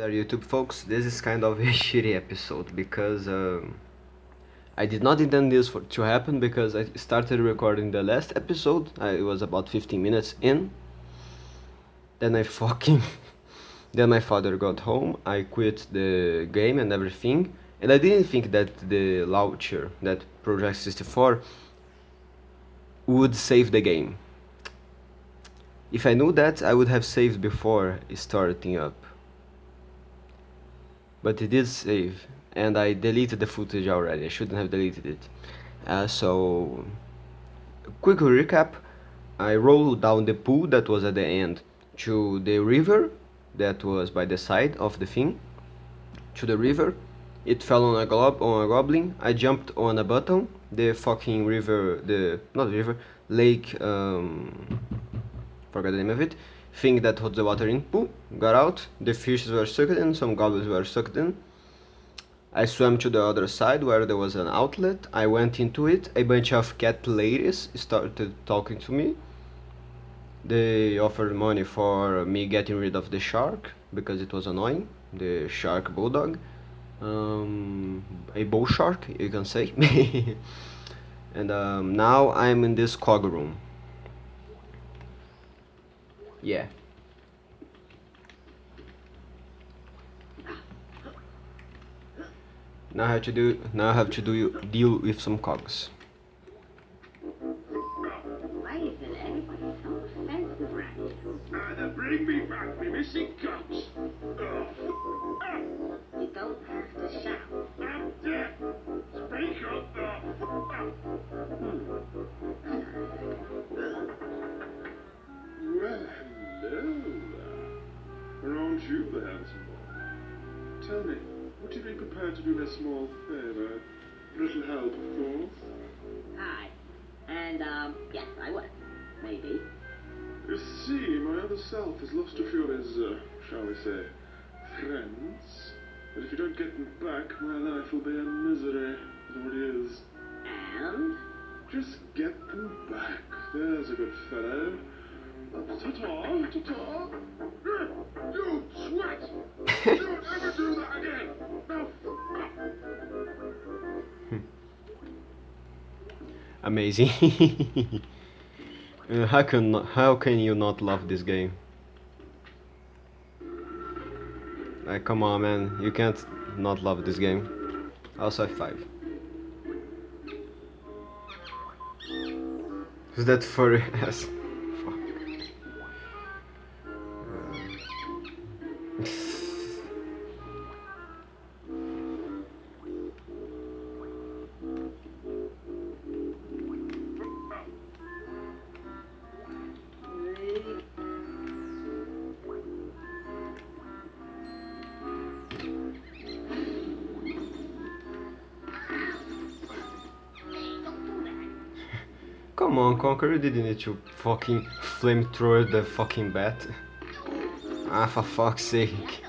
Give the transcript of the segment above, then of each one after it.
there YouTube folks, this is kind of a shitty episode because um, I did not intend this for, to happen because I started recording the last episode, I was about 15 minutes in, then I fucking, then my father got home, I quit the game and everything, and I didn't think that the launcher, that Project 64, would save the game. If I knew that, I would have saved before starting up but it did save and I deleted the footage already. I shouldn't have deleted it. Uh, so quick recap. I rolled down the pool that was at the end to the river that was by the side of the thing. To the river. It fell on a glob on a goblin. I jumped on a button the fucking river the not river lake um, forgot the name of it thing that holds the water in, pool, got out, the fishes were sucked in, some goblins were sucked in. I swam to the other side where there was an outlet, I went into it, a bunch of cat ladies started talking to me. They offered money for me getting rid of the shark, because it was annoying, the shark bulldog. Um, a bull shark, you can say. and um, now I'm in this cog room. Yeah. Now I have to do now I have to do deal with some cogs. Why isn't everybody so offensive? Either bring me back me missing cogs. You You the handsome boy? Tell me, would you be prepared to do me a small favor? A little help, of course. Hi. And, um, yes, I would. Maybe. You see, my other self has lost a few of his, uh, shall we say, friends. But if you don't get them back, my life will be a misery. It already is. And? Just get them back. There's a good fellow. Ta-ta, ta-ta. You sweat! Don't ever do that again! Amazing. how can how can you not love this game? Like come on man, you can't not love this game. Also five. Who's that furry ass? Come on, Conker, didn't need to fucking flamethrower the fucking bat. Ah, for fuck's sake.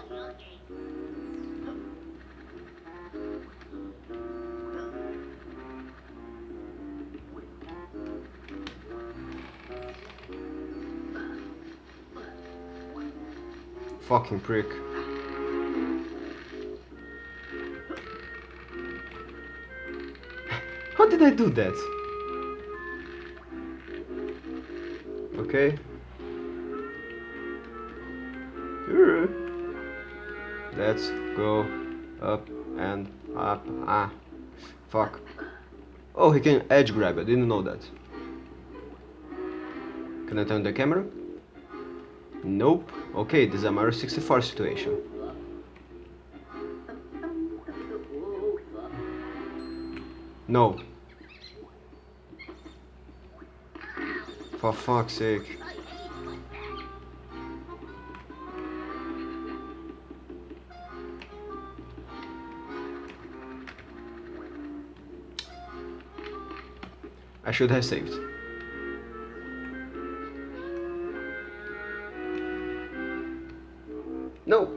Fucking prick. How did I do that? Okay. Let's go up and up. Ah, fuck. Oh, he can edge grab. I didn't know that. Can I turn the camera? Nope. Okay, this is a Mario 64 situation. No. For fuck's sake. I should have saved. No.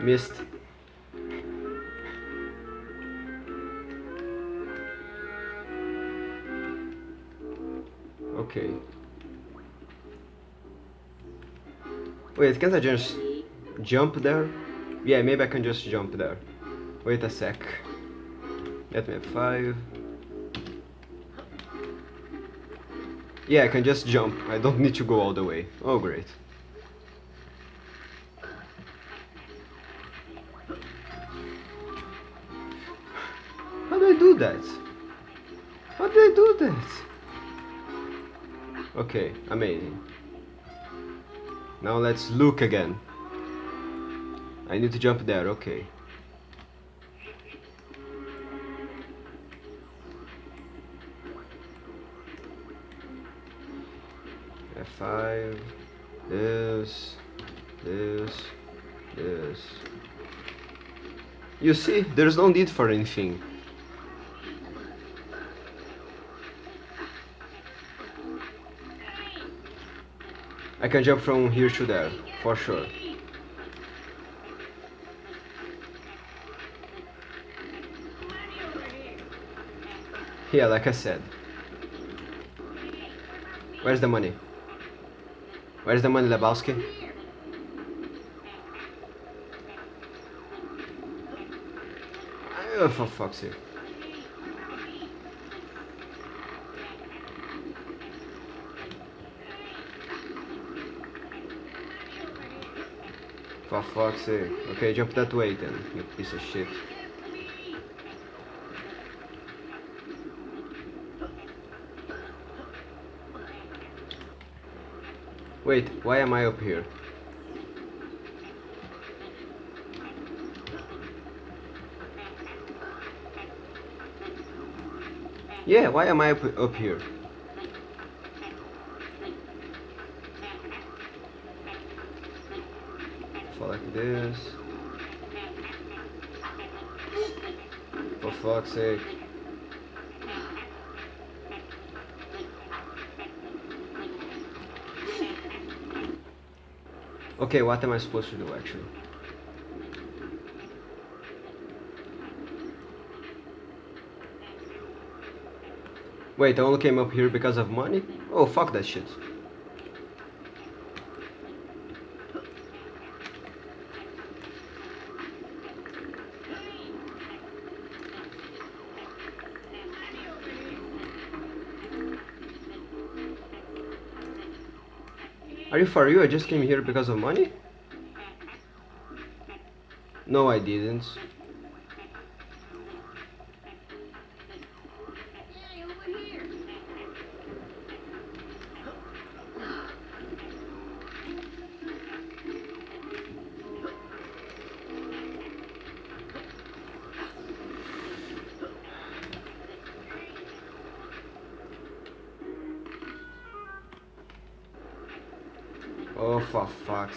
Missed. Wait, can't I just jump there? Yeah, maybe I can just jump there. Wait a sec. Let me have five. Yeah, I can just jump. I don't need to go all the way. Oh, great. How do I do that? How do I do that? Okay, amazing. Now let's look again. I need to jump there, okay. F5, this, this, this. You see, there's no need for anything. I can jump from here to there, for sure. Yeah, like I said. Where's the money? Where's the money, Lebowski? Oh, for fuck's sake. For fuck's sake. Okay, jump that way then, you piece of shit. Wait, why am I up here? Yeah, why am I up, up here? Fall like this. For fuck's sake. Okay, what am I supposed to do actually? Wait, I only came up here because of money? Oh, fuck that shit. Are you for real? I just came here because of money? No, I didn't.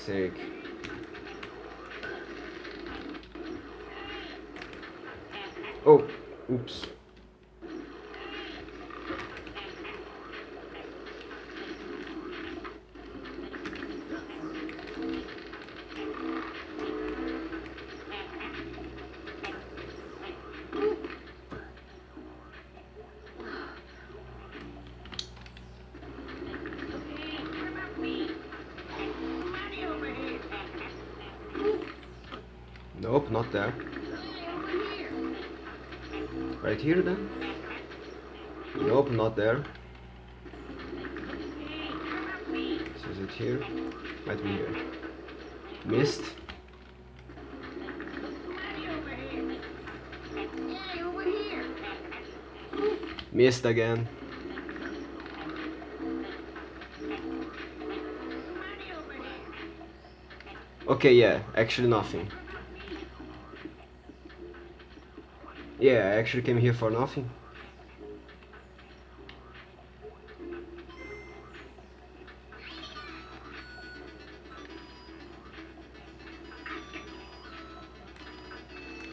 Fuck's Nope, not there. Right here then? Nope, not there. So is it here? Might be here. Missed. Missed again. Okay, yeah, actually nothing. Yeah, I actually came here for nothing.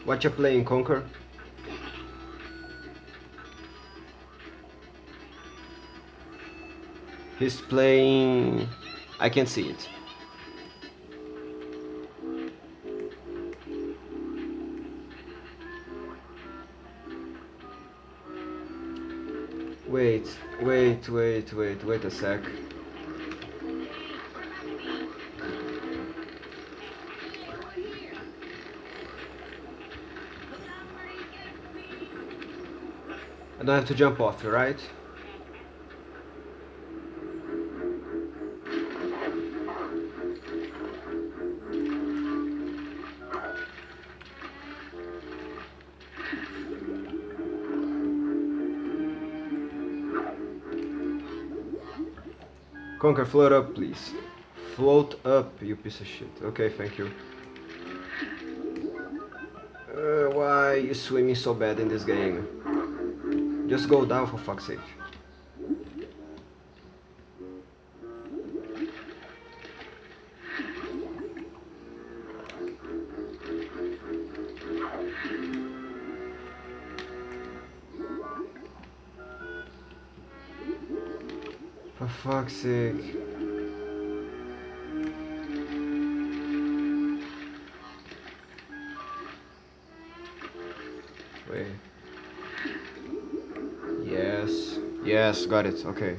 What you playing, Conker? He's playing... I can't see it. wait, wait, wait, wait, a sec. I don't have to jump off, right? Conker, float up, please. Float up, you piece of shit. Okay, thank you. Uh, why are you swimming so bad in this game? Just go down for fuck's sake. Sake. Wait. Yes. Yes, got it. Okay.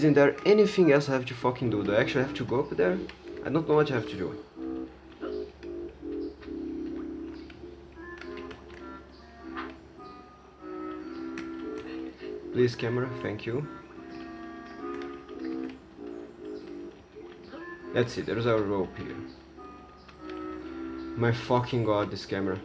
Isn't there anything else I have to fucking do? Do I actually have to go up there? I don't know what I have to do. Please camera, thank you. Let's see, there's a rope here. My fucking god, this camera.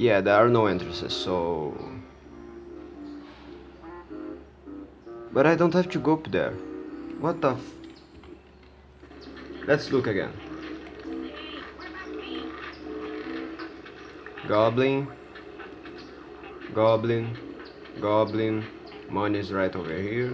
Yeah, there are no entrances, so... But I don't have to go up there. What the. Let's look again. Goblin. Goblin. Goblin. Money is right over here.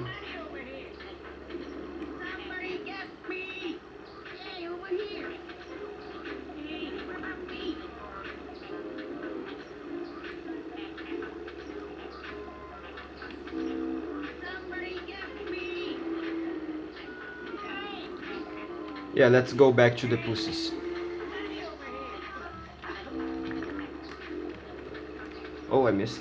Yeah, let's go back to the pussies. Oh, I missed.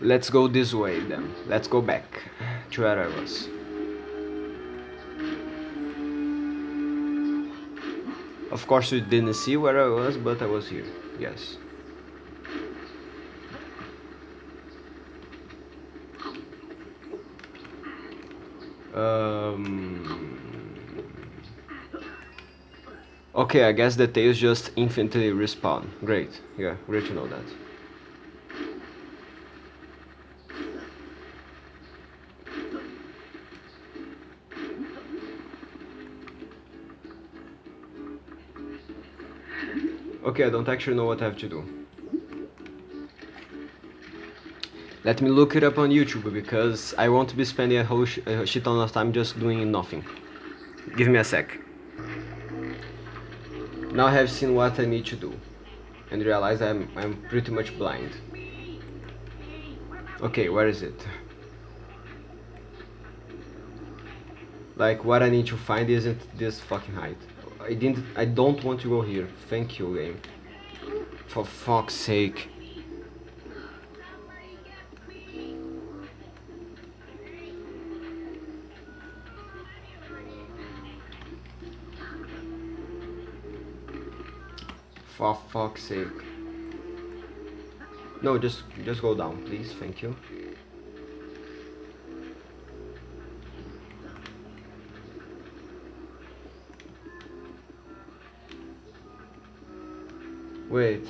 Let's go this way then. Let's go back where I was. Of course you didn't see where I was, but I was here. Yes. Um... Okay, I guess the tails just infinitely respawn. Great. Yeah, great to know that. Okay, I don't actually know what I have to do. Let me look it up on YouTube because I won't be spending a whole sh a shit ton of time just doing nothing. Give me a sec. Now I have seen what I need to do and realize I'm I'm pretty much blind. Okay, where is it? Like what I need to find isn't this fucking height. I didn't I don't want to go here. Thank you game. For fuck's sake. For fuck's sake. No, just just go down, please. Thank you. Wait.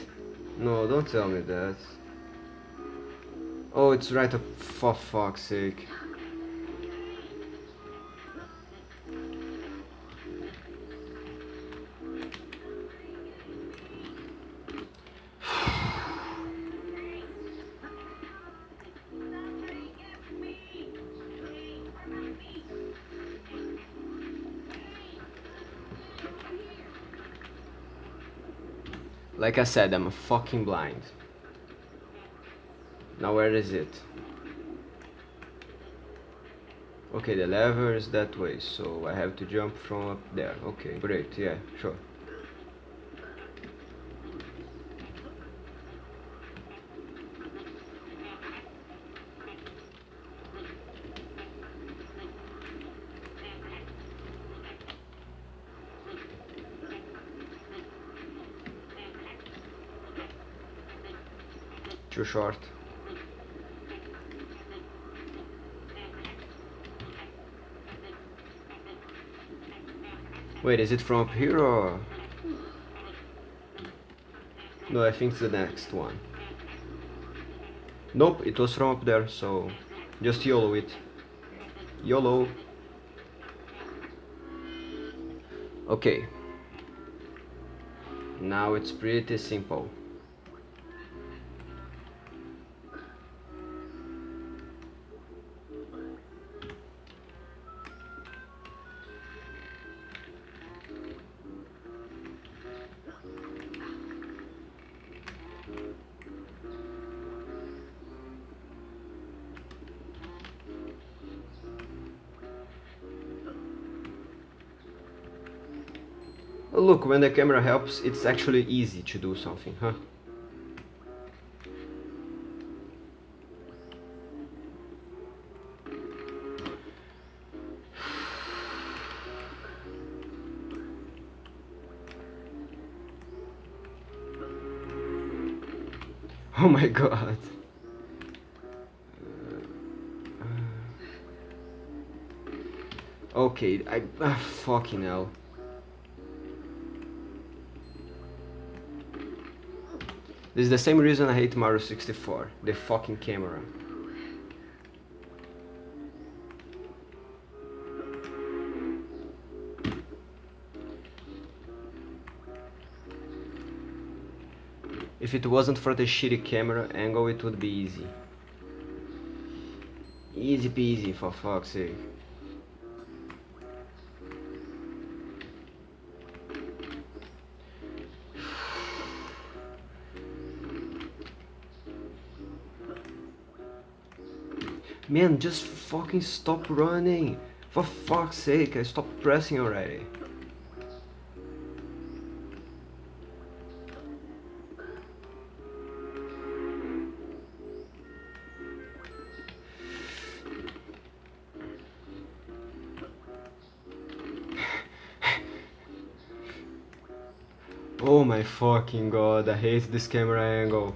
No, don't tell me that. Oh, it's right up. For fuck's sake. Like I said, I'm fucking blind. Now where is it? Okay, the lever is that way, so I have to jump from up there. Okay, great, yeah, sure. Too short. Wait, is it from up here or? No, I think it's the next one. Nope, it was from up there, so just YOLO it. YOLO. Okay. Now it's pretty simple. Look, when the camera helps, it's actually easy to do something, huh? Oh my god. Okay, I... ah, fucking hell. This is the same reason I hate Mario 64. The fucking camera. If it wasn't for the shitty camera angle, it would be easy. Easy peasy, for fuck's sake. Man, just fucking stop running. For fuck's sake, I stopped pressing already. Oh my fucking god, I hate this camera angle.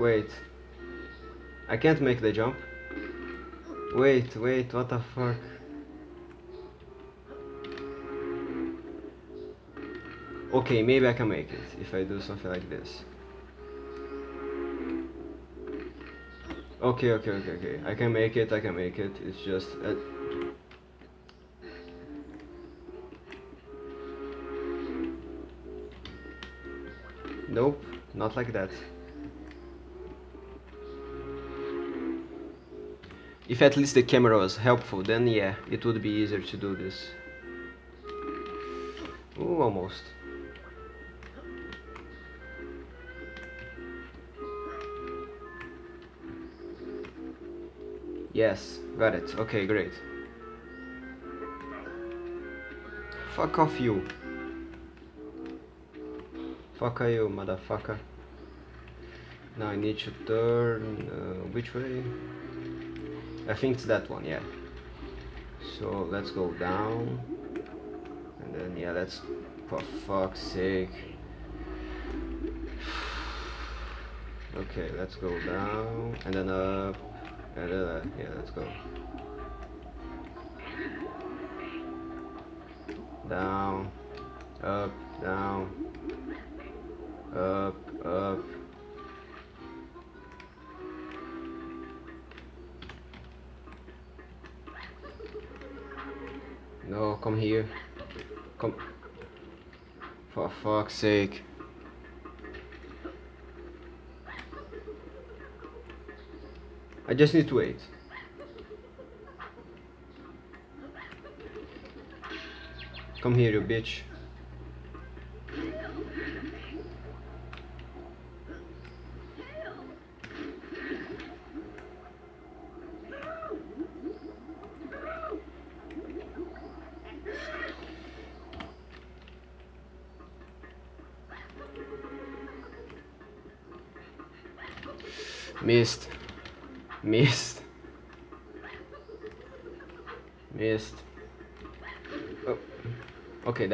Wait. I can't make the jump. Wait, wait, what the fuck? Okay, maybe I can make it if I do something like this. Okay, okay, okay, okay. I can make it, I can make it. It's just... Uh... Nope, not like that. If at least the camera was helpful, then yeah, it would be easier to do this. Ooh, almost. Yes, got it. Okay, great. Fuck off you. Fuck you, motherfucker. Now I need to turn... Uh, which way? I think it's that one, yeah. So let's go down. And then, yeah, let's... For fuck's sake. Okay, let's go down. And then up. And then, uh, yeah, let's go. Down. Up, down. Up, up. Oh, come here. Come. For fuck's sake. I just need to wait. Come here, you bitch.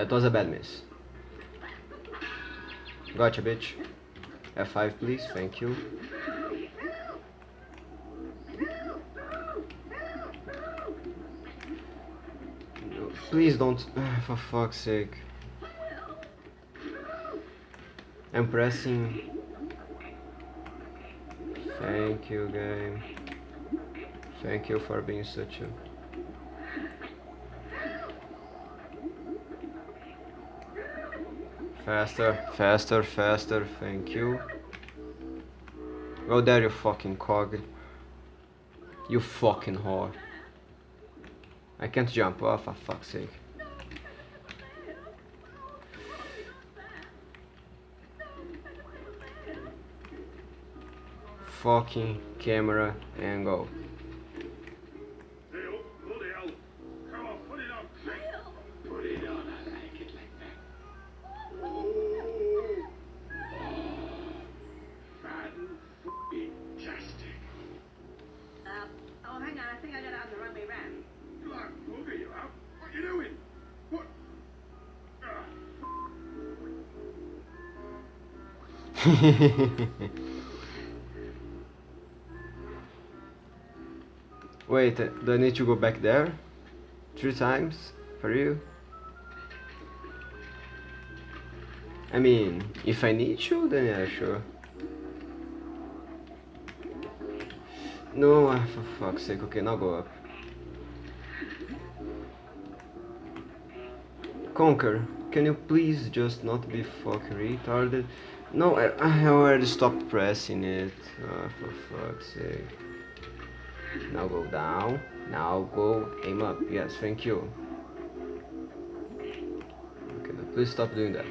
That was a bad miss. Gotcha, bitch. F5, please. Thank you. Please don't. For fuck's sake. I'm pressing. Thank you, game. Thank you for being such a. Faster, faster, faster, thank you. Go there, you fucking cog. You fucking whore. I can't jump off, for fuck's sake. Fucking camera angle. Wait, do I need to go back there? Three times? For you? I mean, if I need to, then yeah, sure. No, ah, for fuck's sake, okay, now go up. Conker, can you please just not be fucking retarded? No, I, I already stopped pressing it. Ah, for fuck's sake. Now go down. Now go aim up. Yes, thank you. Okay, now please stop doing that.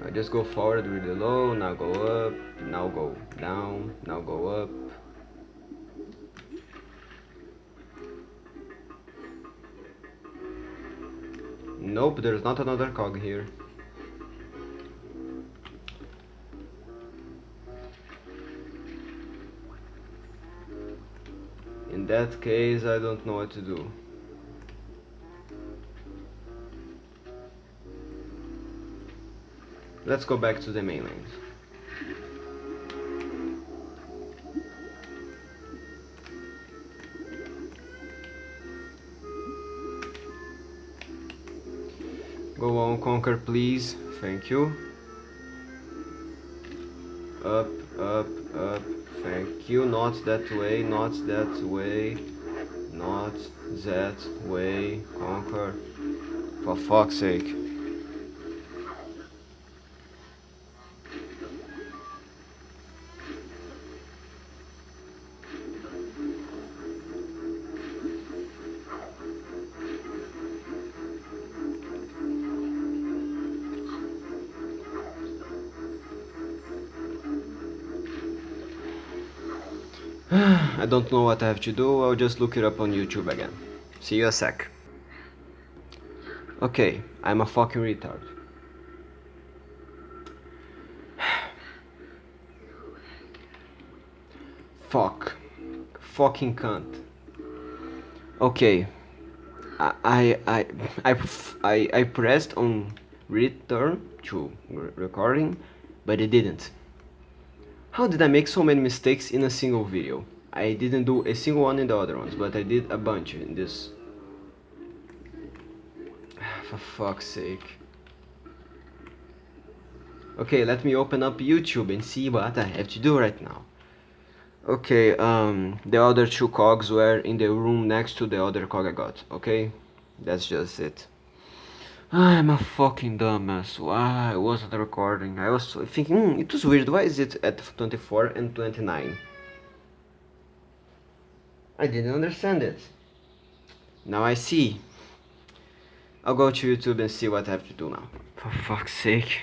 Now just go forward really low. Now go up. Now go down. Now go up. Nope, there's not another cog here. That case, I don't know what to do. Let's go back to the mainland. Go on, Conker, please. Thank you. Up, up, up. Thank you. Not that way, not that way. Not that way. Conker. For fuck's sake. I don't know what I have to do, I'll just look it up on YouTube again. See you a sec. Okay, I'm a fucking retard. Fuck. Fucking cunt. Okay. I I I I I, pressed on return to re- recording, but it didn't. How did I make so many mistakes in a single video? I didn't do a single one in the other ones, but I did a bunch in this. For fuck's sake. Okay, let me open up YouTube and see what I have to do right now. Okay, um, the other two cogs were in the room next to the other cog I got, okay? That's just it. I'm a fucking dumbass. Why I wasn't recording? I was thinking, hmm, it was weird. Why is it at 24 and 29? I didn't understand it. Now I see. I'll go to YouTube and see what I have to do now. For fuck's sake.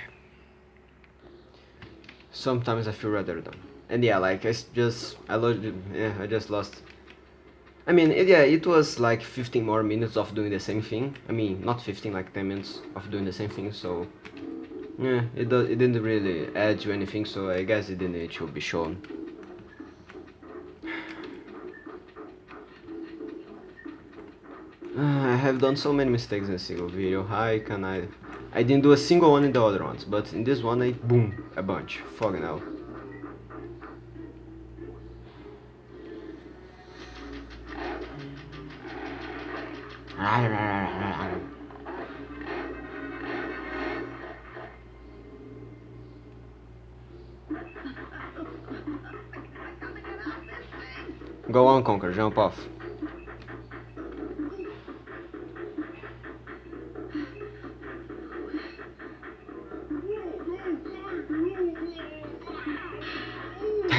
Sometimes I feel rather dumb. And yeah, like, I just, I lost, yeah, I just lost. I mean, it, yeah, it was like 15 more minutes of doing the same thing. I mean, not 15, like 10 minutes of doing the same thing, so... Yeah, it, do, it didn't really add to anything, so I guess it didn't need to be shown. Ah, I have done so many mistakes in a single video. How can I? I didn't do a single one in the other ones, but in this one I boom a bunch. Fucking hell. Go on, Conker, jump off.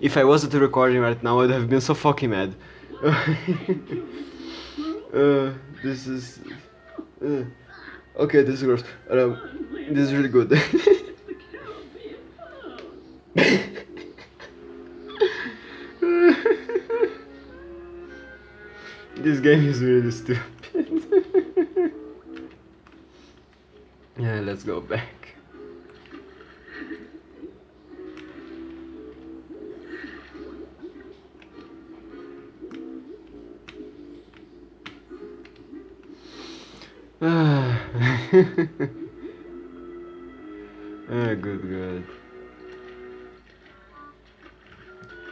If I wasn't recording right now, I'd have been so fucking mad. uh, this is. Uh, okay, this is gross. Um, this is really good. game is really stupid. yeah, let's go back. Ah, Ah, good, good.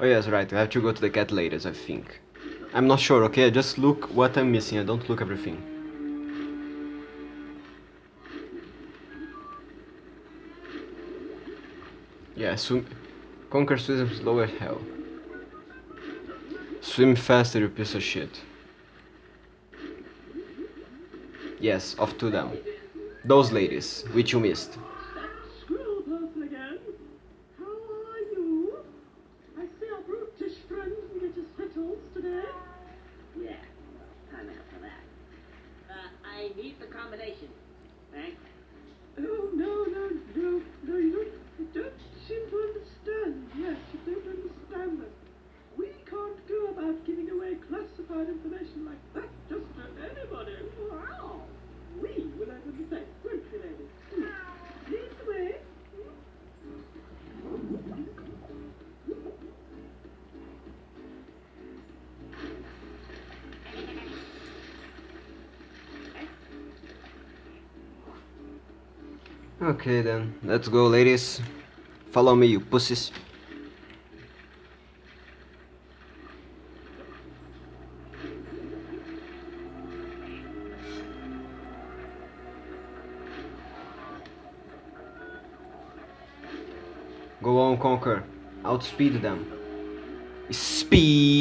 Oh yes, right, we have to go to the cat ladies, I think. I'm not sure, okay? Just look what I'm missing, I don't look everything. Yeah, swim... Conker swim slow as hell. Swim faster, you piece of shit. Yes, off to them. Those ladies, which you missed. Okay then, let's go ladies. Follow me, you pussies. Go on, Conker. Outspeed them. Speed!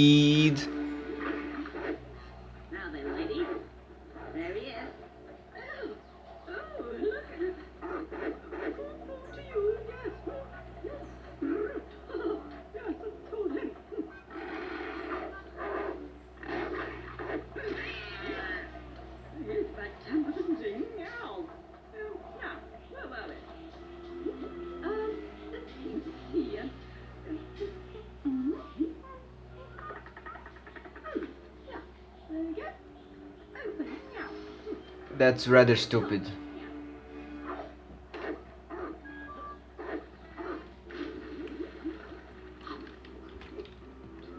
That's rather stupid.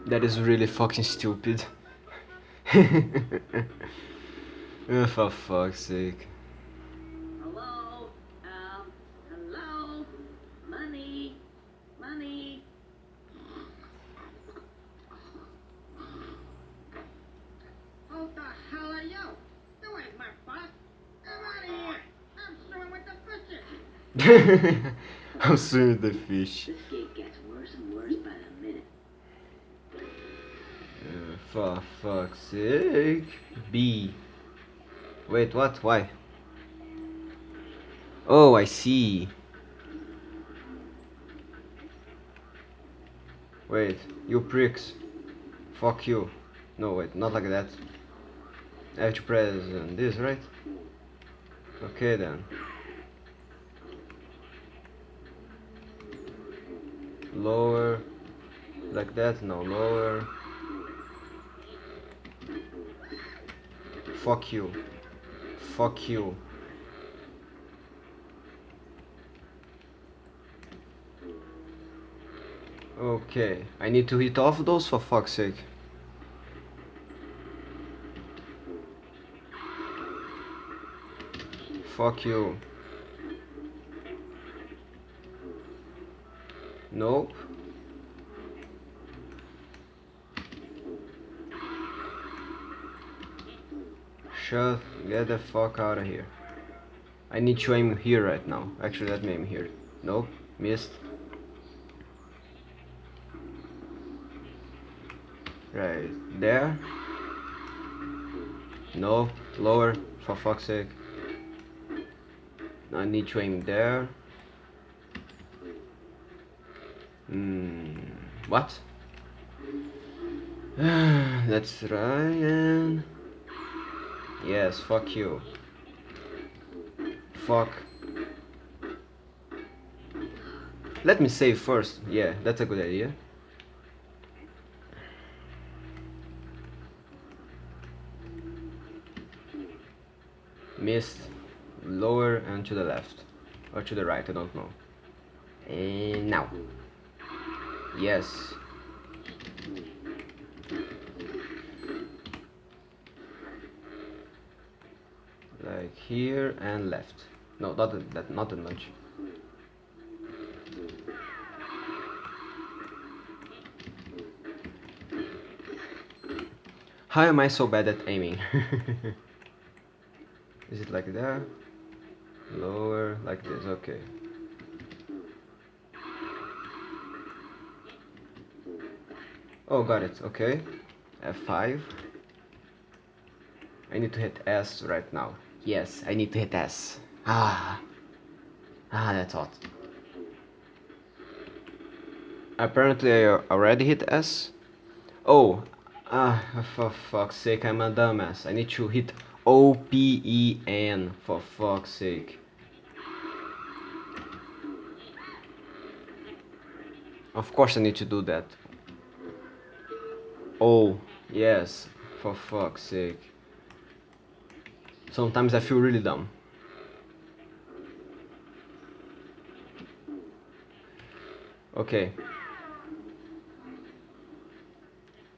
That is really fucking stupid. oh, for fuck's sake. Hello? Um, hello? Money? Money? Who the hell are you? You ain't my boss. Come out of here. I'm swimming with the fishes. I'm swimming with the fish. This gig gets worse and worse by the minute. Uh, for fuck's sake. B. Wait, what? Why? Oh, I see. Wait, you pricks. Fuck you. No, wait, not like that. I have to press this, right? Okay then. Lower. Like that? No, lower. Fuck you. Fuck you. Okay, I need to hit off those for fuck's sake. Fuck you. Nope. Shut, get the fuck out of here. I need to aim here right now. Actually, let me aim here. Nope, missed. Right there. No, lower, for fuck's sake. I need to aim there. Hmm, what? Let's try and... Yes, fuck you. Fuck. Let me save first. Yeah, that's a good idea. Missed. Lower and to the left. Or to the right, I don't know. And now. Yes. Like here and left. No, not that, that not that much. How am I so bad at aiming? Is it like that? Lower, like this, okay. Oh, got it, okay. F5. I need to hit S right now. Yes, I need to hit S. Ah. Ah, that's hot. Apparently I already hit S. Oh. Ah, for fuck's sake, I'm a dumbass. I need to hit O-P-E-N, for fuck's sake. Of course I need to do that. Oh, yes, for fuck's sake. Sometimes I feel really dumb. Okay.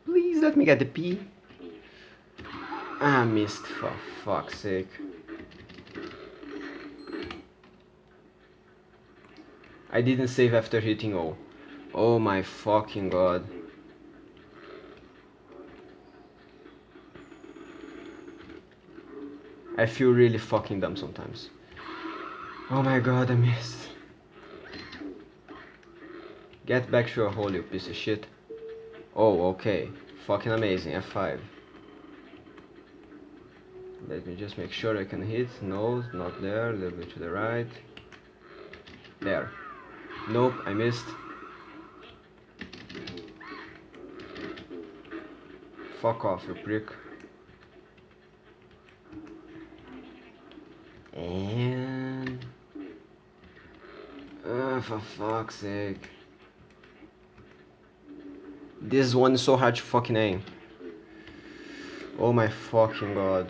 Please let me get the P. I ah, missed, for fuck's sake. I didn't save after hitting O. Oh my fucking god. I feel really fucking dumb sometimes. Oh my god, I missed. Get back to your hole, you piece of shit. Oh, okay. Fucking amazing. F5. Let me just make sure I can hit. No, not there. A little bit to the right. There. Nope, I missed. Fuck off, you prick. And... Uh, for fuck's sake. This one is so hard to fucking aim. Oh my fucking god.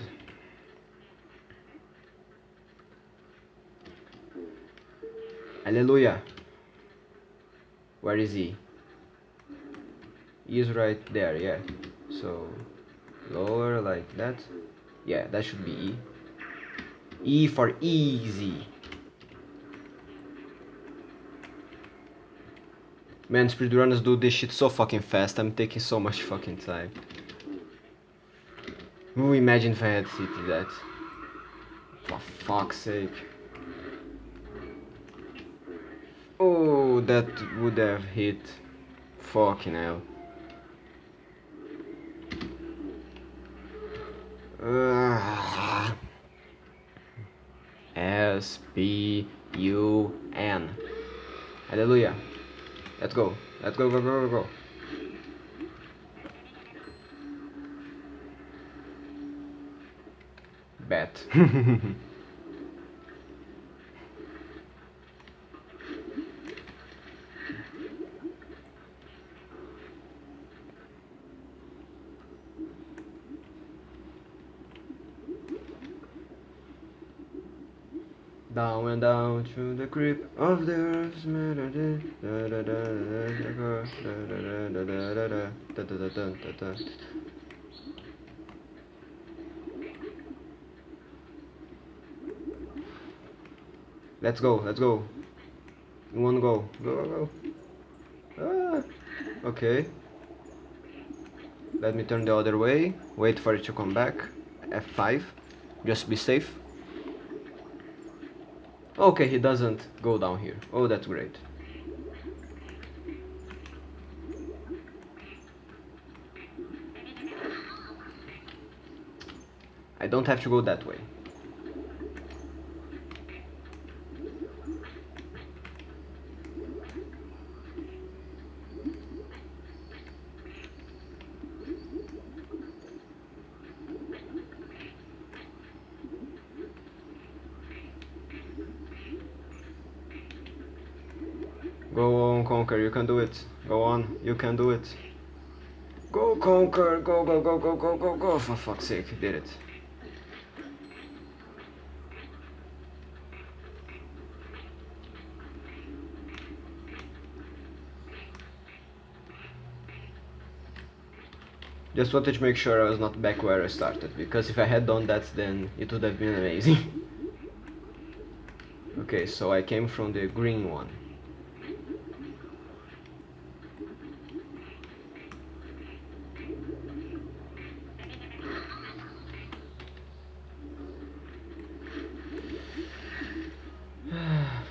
Hallelujah. Where is he? He's right there, yeah. So lower like that yeah that should be E E for easy. Man speedrunners do this shit so fucking fast. I'm taking so much fucking time. Ooh, imagine if I had city that? For fuck's sake. Oh, that would have hit. Fucking hell. Uh, S P U N. Hallelujah. Let's go. Let's go, go, go, go, go. Bet. Down and down to the creep of the earth. Let's go, let's go. In one go. Go, go, go. Ah, okay. Let me turn the other way. Wait for it to come back. F5. Just be safe. Okay, he doesn't go down here. Oh, that's great. I don't have to go that way. Go on, Conker, you can do it. Go on, you can do it. Go, Conker, go, go, go, go, go, go, go, for fuck's sake, did it. Just wanted to make sure I was not back where I started, because if I had done that then it would have been amazing. okay, so I came from the green one.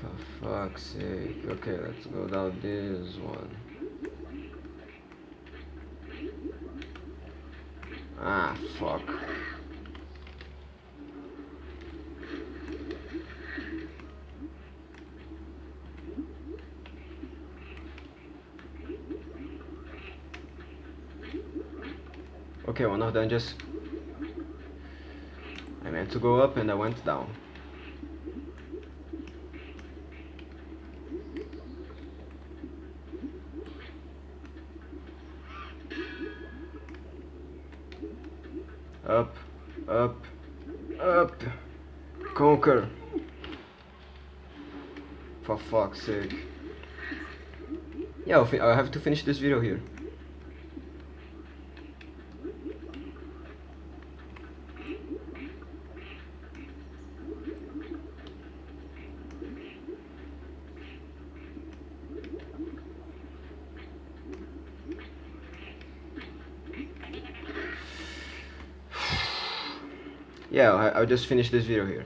For fuck's sake. Okay, let's go down this one. Fuck. Okay, one of them just... I meant to go up and I went down. Up, up, up. Conker. For fuck's sake. Yeah, I have to finish this video here. yeah I, I'll just finish this video here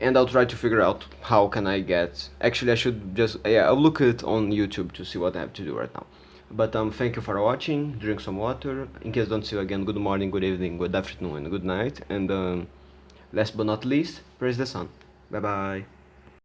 and I'll try to figure out how can I get actually I should just yeah I'll look it on YouTube to see what I have to do right now. But um thank you for watching. Drink some water. In case don't see you again good morning good evening good afternoon good night. And um, last but not least praise the sun. Bye bye